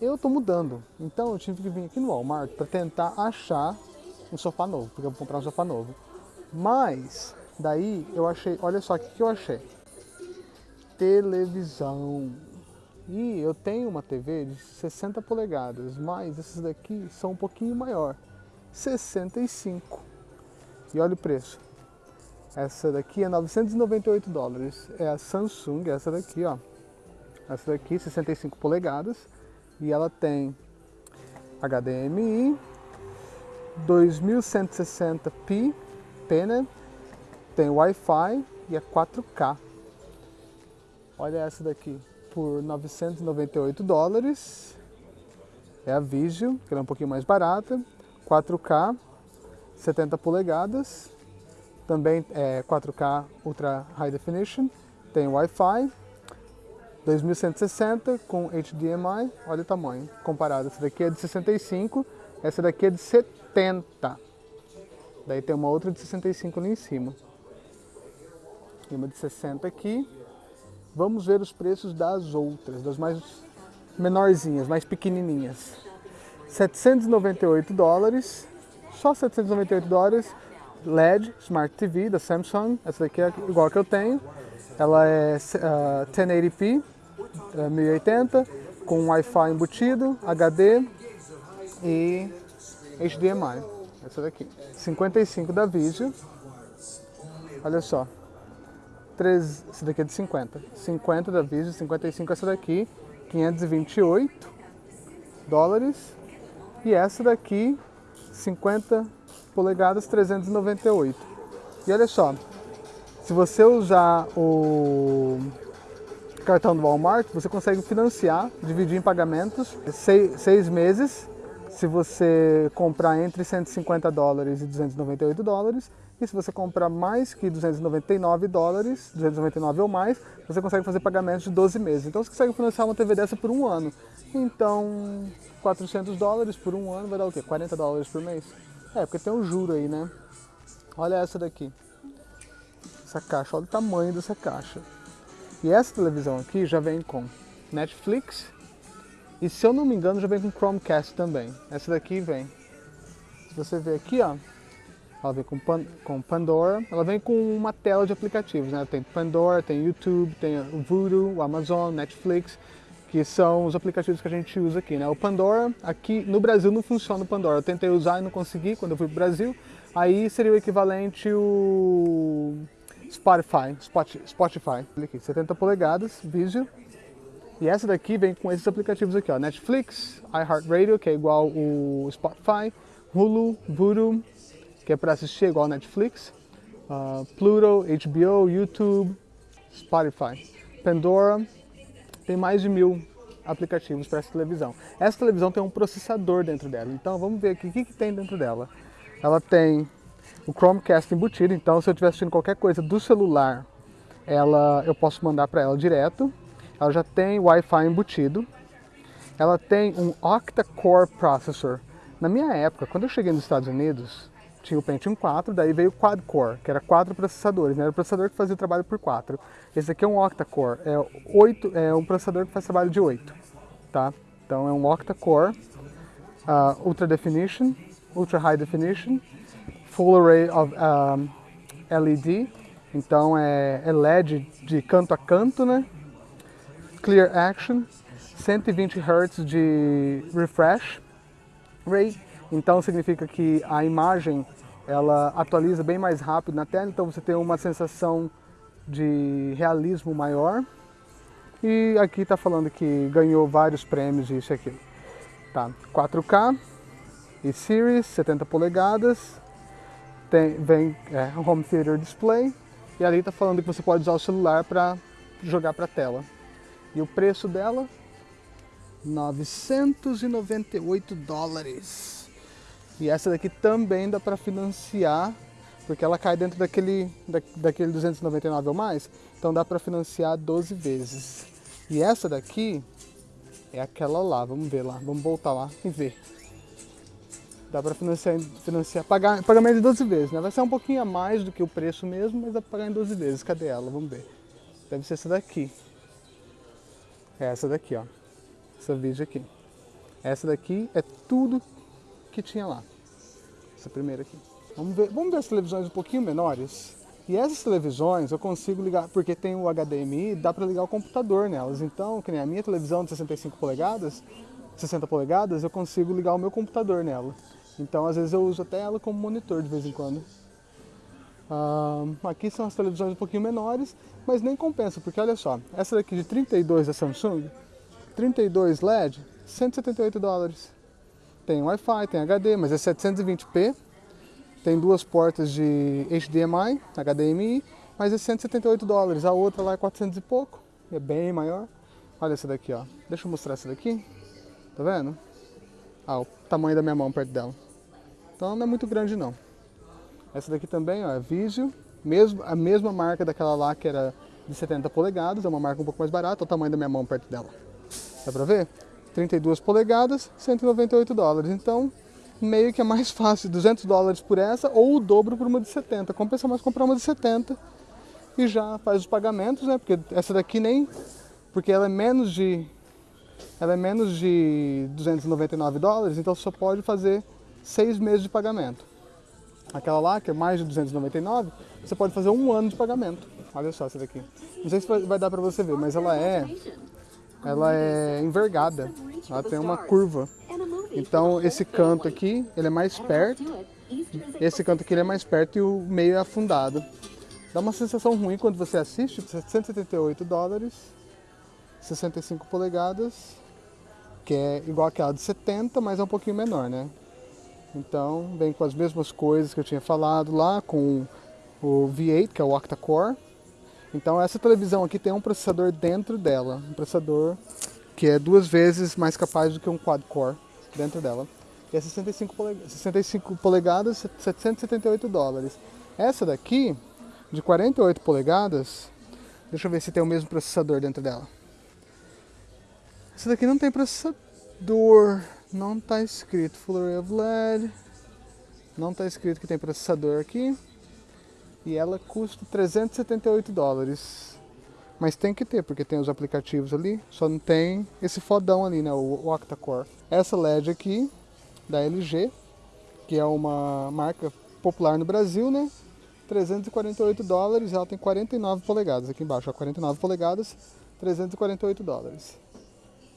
Eu tô mudando, então eu tive que vir aqui no Walmart para tentar achar um sofá novo, porque eu vou comprar um sofá novo. Mas, daí eu achei, olha só o que, que eu achei. Televisão. E eu tenho uma TV de 60 polegadas, mas essas daqui são um pouquinho maior, 65. E olha o preço. Essa daqui é 998 dólares. É a Samsung, essa daqui, ó. Essa daqui, 65 polegadas. E ela tem HDMI, 2160p, pena, tem Wi-Fi e é 4K. Olha essa daqui, por 998 dólares. É a Vizio, que é um pouquinho mais barata. 4K, 70 polegadas. Também é 4K Ultra High Definition. Tem Wi-Fi. 2160 com HDMI. Olha o tamanho comparado. Essa daqui é de 65, essa daqui é de 70. Daí tem uma outra de 65 ali em cima. E uma de 60 aqui. Vamos ver os preços das outras, das mais menorzinhas, mais pequenininhas. 798 dólares, só 798 dólares, LED Smart TV da Samsung, essa daqui é igual que eu tenho. Ela é uh, 1080p, uh, 1080, com Wi-Fi embutido, HD e HDMI. Essa daqui. 55 da Vizio. Olha só. 3, essa daqui é de 50. 50 da Vizio, 55 essa daqui, 528 dólares. E essa daqui, 50 polegadas, 398. E olha só, se você usar o cartão do Walmart, você consegue financiar, dividir em pagamentos, seis, seis meses, se você comprar entre 150 dólares e 298 dólares, e se você comprar mais que 299 dólares, 299 ou mais, você consegue fazer pagamentos de 12 meses. Então você consegue financiar uma TV dessa por um ano. Então, 400 dólares por um ano vai dar o quê? 40 dólares por mês? É, porque tem um juro aí, né? Olha essa daqui. Essa caixa, olha o tamanho dessa caixa. E essa televisão aqui já vem com Netflix e se eu não me engano já vem com Chromecast também. Essa daqui vem. Se você ver aqui, ó, ela vem com, Pan, com Pandora, ela vem com uma tela de aplicativos, né? Tem Pandora, tem YouTube, tem o Voodoo, o Amazon, Netflix, que são os aplicativos que a gente usa aqui, né? O Pandora, aqui no Brasil não funciona o Pandora. Eu tentei usar e não consegui quando eu fui pro Brasil. Aí seria o equivalente o Spotify, Spotify, aqui, 70 polegadas, Vizio. E essa daqui vem com esses aplicativos aqui, ó, Netflix, iHeartRadio, que é igual o Spotify, Hulu, Voodoo, que é para assistir igual Netflix, uh, Pluto, HBO, YouTube, Spotify, Pandora, tem mais de mil aplicativos para essa televisão. Essa televisão tem um processador dentro dela, então vamos ver aqui o que, que tem dentro dela. Ela tem o Chromecast embutido, então se eu estiver assistindo qualquer coisa do celular, ela, eu posso mandar para ela direto. Ela já tem Wi-Fi embutido. Ela tem um octa-core processor. Na minha época, quando eu cheguei nos Estados Unidos, tinha o Pentium 4, daí veio o quad-core, que era quatro processadores, né? Era o processador que fazia o trabalho por quatro. Esse aqui é um octa-core, é, oito, é um processador que faz trabalho de 8, tá? Então é um octa-core, uh, Ultra Definition, Ultra High Definition, Full Array of um, LED, então é, é LED de canto a canto, né? Clear Action, 120 Hz de refresh rate, então significa que a imagem ela atualiza bem mais rápido na tela, então você tem uma sensação de realismo maior. E aqui está falando que ganhou vários prêmios isso aqui. Tá, 4K e Series, 70 polegadas, tem, vem é, Home Theater Display e ali está falando que você pode usar o celular para jogar para a tela. E o preço dela, 998 dólares. E essa daqui também dá para financiar, porque ela cai dentro daquele, da, daquele 299 ou mais, então dá para financiar 12 vezes. E essa daqui é aquela lá, vamos ver lá, vamos voltar lá e ver. Dá para financiar, financiar pagar, pagamento de 12 vezes, né? Vai ser um pouquinho a mais do que o preço mesmo, mas dá para pagar em 12 vezes. Cadê ela? Vamos ver. Deve ser essa daqui. É essa daqui, ó. Essa vídeo aqui. Essa daqui é tudo que tinha lá. Essa primeira aqui. Vamos ver, vamos ver as televisões um pouquinho menores. E essas televisões eu consigo ligar, porque tem o HDMI, dá para ligar o computador nelas. Então, que nem a minha televisão de 65 polegadas, 60 polegadas, eu consigo ligar o meu computador nela. Então, às vezes eu uso até ela como monitor de vez em quando. Ah, aqui são as televisões um pouquinho menores, mas nem compensa, porque olha só, essa daqui de 32 da Samsung, 32 LED, 178 dólares. Tem Wi-Fi, tem HD, mas é 720p. Tem duas portas de HDMI, HDMI, mas é 178 dólares. A outra lá é 400 e pouco, é bem maior. Olha essa daqui, ó. Deixa eu mostrar essa daqui. Tá vendo? Ah, o tamanho da minha mão perto dela. Então não é muito grande não. Essa daqui também, ó, é Vizio, mesmo, a mesma marca daquela lá que era de 70 polegadas, é uma marca um pouco mais barata, o tamanho da minha mão perto dela. Dá pra ver? 32 polegadas, 198 dólares. Então, meio que é mais fácil, 200 dólares por essa ou o dobro por uma de 70. Compensa mais comprar uma de 70 e já faz os pagamentos, né? Porque essa daqui nem... Porque ela é menos de... Ela é menos de 299 dólares, então só pode fazer seis meses de pagamento. Aquela lá, que é mais de 299, você pode fazer um ano de pagamento. Olha só essa daqui. Não sei se vai dar pra você ver, mas ela é ela é envergada, ela tem uma curva. Então esse canto aqui, ele é mais perto, esse canto aqui ele é mais perto e o meio é afundado. Dá uma sensação ruim quando você assiste, 178 dólares, 65 polegadas, que é igual aquela de 70, mas é um pouquinho menor, né? Então vem com as mesmas coisas que eu tinha falado lá, com o V8, que é o octa-core, então essa televisão aqui tem um processador dentro dela, um processador que é duas vezes mais capaz do que um quad-core dentro dela. E é 65 polegadas, 65 polegadas, 778 dólares. Essa daqui, de 48 polegadas, deixa eu ver se tem o mesmo processador dentro dela. Essa daqui não tem processador, não está escrito Full Array of LED, não está escrito que tem processador aqui. E ela custa 378 dólares. Mas tem que ter, porque tem os aplicativos ali, só não tem esse fodão ali, né, o octa-core. Essa LED aqui, da LG, que é uma marca popular no Brasil, né, 348 dólares, ela tem 49 polegadas, aqui embaixo, ó, 49 polegadas, 348 dólares.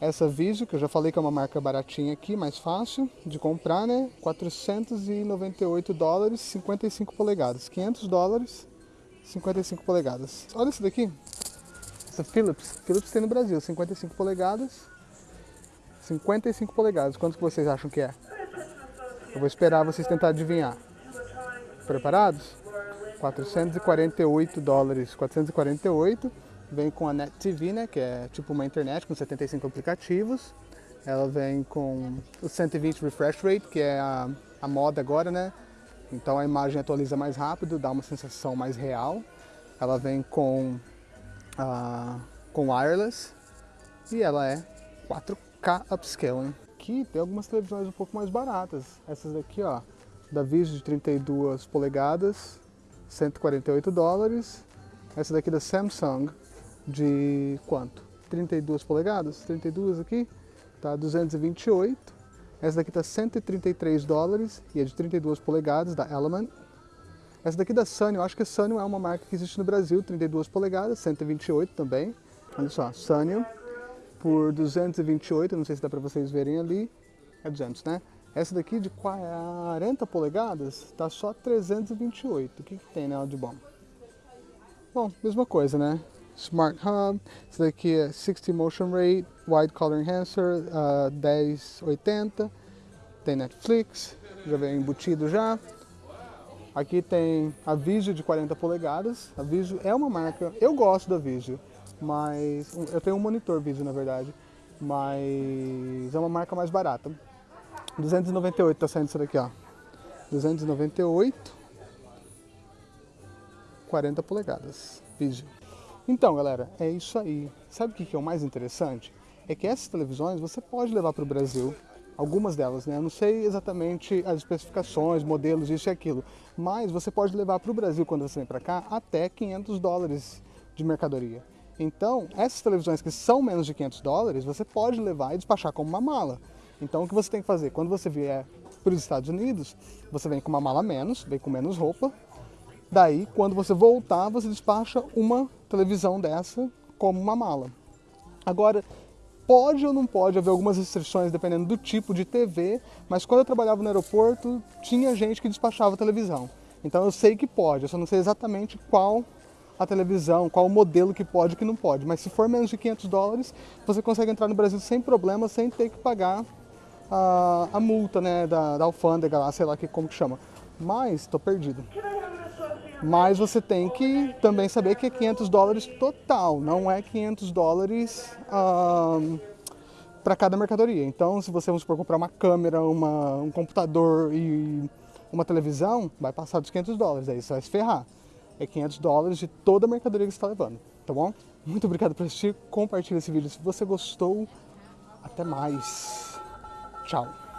Essa Vizio, que eu já falei que é uma marca baratinha aqui, mais fácil de comprar, né? 498 dólares, 55 polegadas. 500 dólares, 55 polegadas. Olha esse daqui. Essa Philips. Philips tem no Brasil, 55 polegadas. 55 polegadas. Quanto que vocês acham que é? Eu vou esperar vocês tentar adivinhar. Preparados? 448 dólares. 448 Vem com a Net TV, né, que é tipo uma internet com 75 aplicativos. Ela vem com o 120 refresh rate, que é a, a moda agora, né? Então a imagem atualiza mais rápido, dá uma sensação mais real. Ela vem com, uh, com wireless e ela é 4K upscaling. Aqui tem algumas televisões um pouco mais baratas. Essas daqui, ó, da Vizio de 32 polegadas, 148 dólares. Essa daqui da Samsung, de quanto? 32 polegadas, 32 aqui, tá 228. Essa daqui tá 133 dólares e é de 32 polegadas da Element. Essa daqui da Sunny, eu acho que a Sunny é uma marca que existe no Brasil, 32 polegadas, 128 também. Olha só, Sunny por 228, não sei se dá para vocês verem ali, é 200, né? Essa daqui de 40 polegadas tá só 328. O que, que tem nela de bom? Bom, mesma coisa, né? Smart Hub, esse daqui é 60 Motion Rate, Wide Color Enhancer, uh, 1080, tem Netflix, já vem embutido já. Aqui tem a Vizio de 40 polegadas, a Vizio é uma marca, eu gosto da Vizio, mas eu tenho um monitor Vizio na verdade, mas é uma marca mais barata. 298 tá saindo isso daqui, ó. 298, 40 polegadas, Vizio. Então, galera, é isso aí. Sabe o que é o mais interessante? É que essas televisões você pode levar para o Brasil, algumas delas, né? Eu não sei exatamente as especificações, modelos, isso e aquilo, mas você pode levar para o Brasil, quando você vem para cá, até 500 dólares de mercadoria. Então, essas televisões que são menos de 500 dólares, você pode levar e despachar como uma mala. Então o que você tem que fazer? Quando você vier para os Estados Unidos, você vem com uma mala menos, vem com menos roupa. Daí, quando você voltar, você despacha uma televisão dessa como uma mala. Agora, pode ou não pode haver algumas restrições dependendo do tipo de TV, mas quando eu trabalhava no aeroporto, tinha gente que despachava televisão. Então eu sei que pode, eu só não sei exatamente qual a televisão, qual o modelo que pode e que não pode. Mas se for menos de 500 dólares, você consegue entrar no Brasil sem problema, sem ter que pagar a, a multa né, da, da alfândega lá, sei lá que, como que chama. Mas, estou perdido. Mas você tem que também saber que é 500 dólares total, não é 500 dólares para cada mercadoria. Então, se você, vamos supor, comprar uma câmera, uma, um computador e uma televisão, vai passar dos 500 dólares, aí você vai se ferrar. É 500 dólares de toda a mercadoria que você está levando, tá bom? Muito obrigado por assistir, compartilhe esse vídeo se você gostou. Até mais. Tchau.